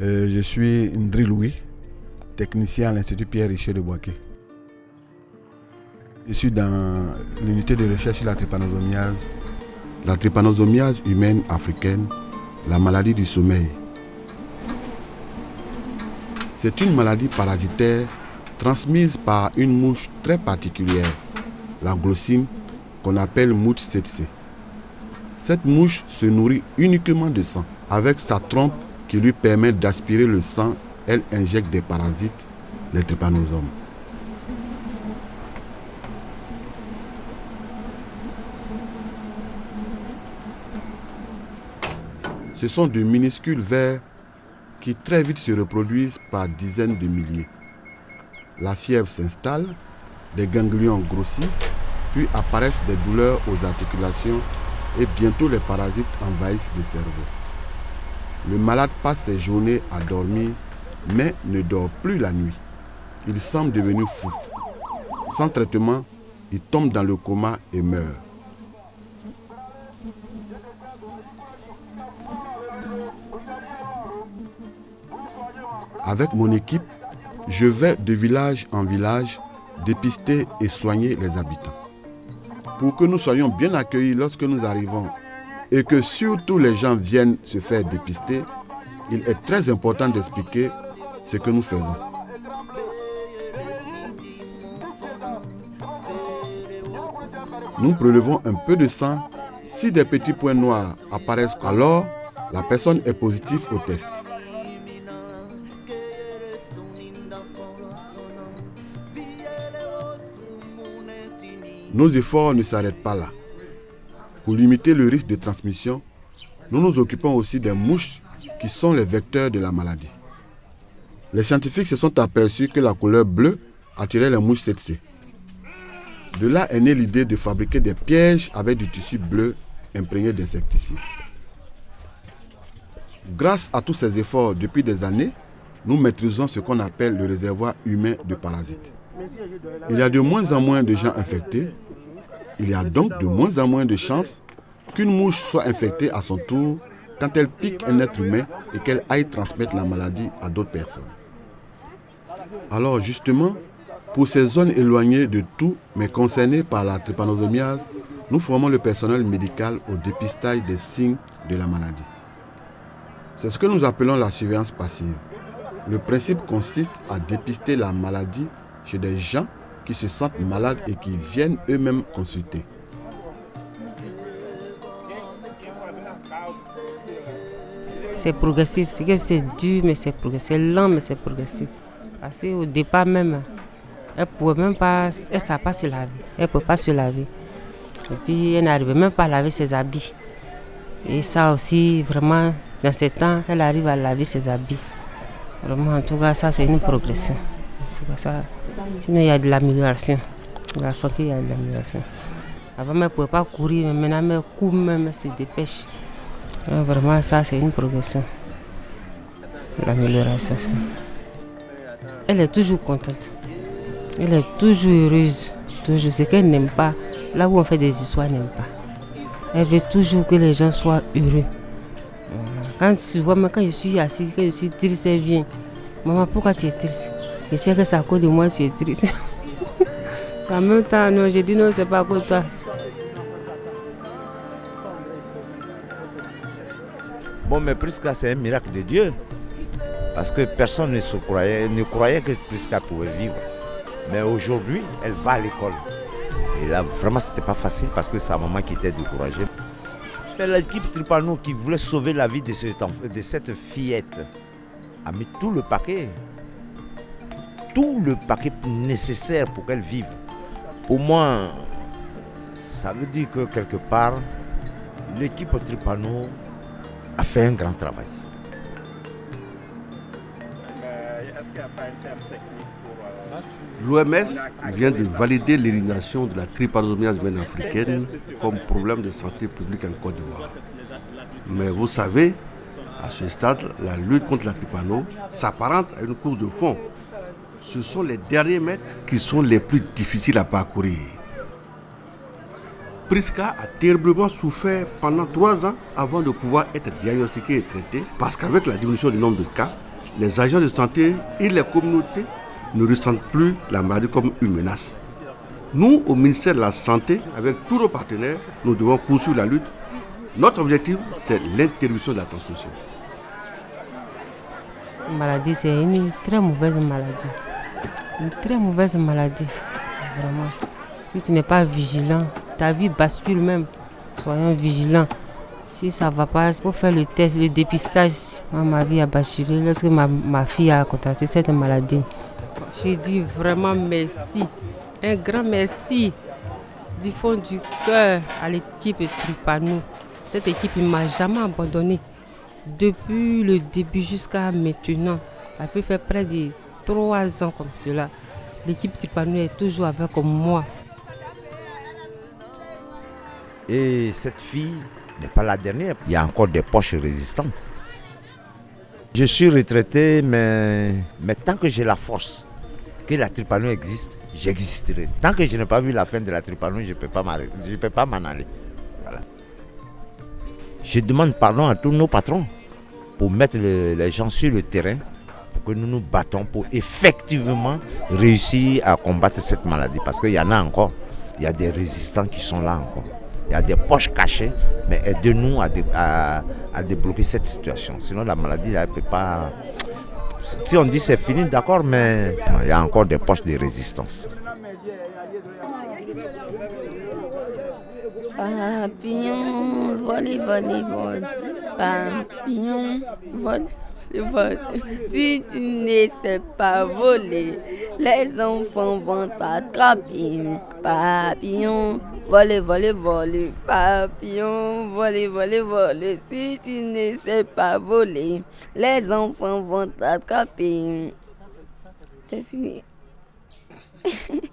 Euh, je suis Ndri Louis, technicien à l'Institut Pierre Richer de Boaké. Je suis dans l'unité de recherche sur la trypanosomiase, la trypanosomiase humaine africaine, la maladie du sommeil. C'est une maladie parasitaire transmise par une mouche très particulière, la glossine, qu'on appelle mouche tsetse. Cette mouche se nourrit uniquement de sang. Avec sa trompe qui lui permet d'aspirer le sang, elle injecte des parasites, les trypanosomes. Ce sont de minuscules vers qui très vite se reproduisent par dizaines de milliers. La fièvre s'installe, des ganglions grossissent, puis apparaissent des douleurs aux articulations et bientôt les parasites envahissent le cerveau. Le malade passe ses journées à dormir, mais ne dort plus la nuit. Il semble devenu fou. Sans traitement, il tombe dans le coma et meurt. Avec mon équipe, je vais de village en village dépister et soigner les habitants. Pour que nous soyons bien accueillis lorsque nous arrivons et que surtout les gens viennent se faire dépister, il est très important d'expliquer ce que nous faisons. Nous prélevons un peu de sang. Si des petits points noirs apparaissent, alors la personne est positive au test. Nos efforts ne s'arrêtent pas là. Pour limiter le risque de transmission, nous nous occupons aussi des mouches qui sont les vecteurs de la maladie. Les scientifiques se sont aperçus que la couleur bleue attirait les mouches tsetse. De là est née l'idée de fabriquer des pièges avec du tissu bleu imprégné d'insecticides. Grâce à tous ces efforts depuis des années, nous maîtrisons ce qu'on appelle le réservoir humain de parasites. Il y a de moins en moins de gens infectés. Il y a donc de moins en moins de chances qu'une mouche soit infectée à son tour quand elle pique un être humain et qu'elle aille transmettre la maladie à d'autres personnes. Alors justement, pour ces zones éloignées de tout mais concernées par la trypanosomiase, nous formons le personnel médical au dépistage des signes de la maladie. C'est ce que nous appelons la surveillance passive. Le principe consiste à dépister la maladie chez des gens qui se sentent malades et qui viennent eux-mêmes consulter. C'est progressif, c'est que c'est dur, mais c'est progressif. C'est lent, mais c'est progressif. Parce qu'au départ même, elle ne pouvait même pas, elle se laver. Elle ne pas se laver. Et puis, elle n'arrivait même pas à laver ses habits. Et ça aussi, vraiment, dans ces temps, elle arrive à laver ses habits. Vraiment, en tout cas, ça, c'est une progression. Sinon, il y a de l'amélioration. La santé, il y a de l'amélioration. Avant, elle ne pouvait pas courir, mais maintenant, elle court même, se dépêche. Vraiment, ça, c'est une progression. L'amélioration. Elle est toujours contente. Elle est toujours heureuse. Toujours. Qu'elle n'aime pas, là où on fait des histoires, elle n'aime pas. Elle veut toujours que les gens soient heureux. Quand quand je suis assise, quand je suis triste, elle vient. Maman, pourquoi tu es triste? Je sais que c'est à cause de moi tu es triste. en même temps, non, je dis non, c'est pas à de toi. Bon, mais Prisca, c'est un miracle de Dieu. Parce que personne ne, se croyait, ne croyait que Prisca pouvait vivre. Mais aujourd'hui, elle va à l'école. Et là, vraiment, c'était pas facile parce que sa maman qui était découragée. Mais l'équipe Tripano qui voulait sauver la vie de, de cette fillette a mis tout le paquet. Tout le paquet nécessaire pour qu'elle vive. Pour moi, ça veut dire que quelque part, l'équipe Tripano a fait un grand travail. L'OMS vient de valider l'élimination de la trypanosomiase humaine africaine comme problème de santé publique en Côte d'Ivoire. Mais vous savez, à ce stade, la lutte contre la trypano s'apparente à une course de fond. Ce sont les derniers mètres qui sont les plus difficiles à parcourir. Priska a terriblement souffert pendant trois ans avant de pouvoir être diagnostiqué et traité parce qu'avec la diminution du nombre de cas, les agents de santé et les communautés ne ressentent plus la maladie comme une menace. Nous, au ministère de la Santé, avec tous nos partenaires, nous devons poursuivre la lutte. Notre objectif, c'est l'interruption de la transmission. La maladie, c'est une très mauvaise maladie. Une très mauvaise maladie. Vraiment. Si tu n'es pas vigilant, ta vie bascule même. Soyons vigilants. Si ça ne va pas, il faut faire le test, le dépistage. ma vie a basculé lorsque ma, ma fille a contracté cette maladie. J'ai dit vraiment merci. Un grand merci du fond du cœur à l'équipe Tripano. Cette équipe ne m'a jamais abandonné. Depuis le début jusqu'à maintenant, ça peut faire près de trois ans comme cela. L'équipe Tripano est toujours avec moi. Et cette fille n'est pas la dernière. Il y a encore des poches résistantes. Je suis retraité, mais, mais tant que j'ai la force, que la tripano existe, j'existerai. Tant que je n'ai pas vu la fin de la tripano, je ne peux pas m'en aller. Je demande pardon à tous nos patrons pour mettre les gens sur le terrain, que nous nous battons pour effectivement réussir à combattre cette maladie. Parce qu'il y en a encore. Il y a des résistants qui sont là encore il y a des poches cachées, mais aidez-nous à, à, débloquer cette situation. Sinon, la maladie, elle ne peut pas. Si on dit c'est fini, d'accord, mais il y a encore des poches de résistance. Papillon, volé, volé, volé. Papillon, volé. Si tu ne sais pas voler, les enfants vont t'attraper. Papillon, voler, voler, voler. Papillon, voler, voler, voler. Si tu ne sais pas voler, les enfants vont t'attraper. C'est fini.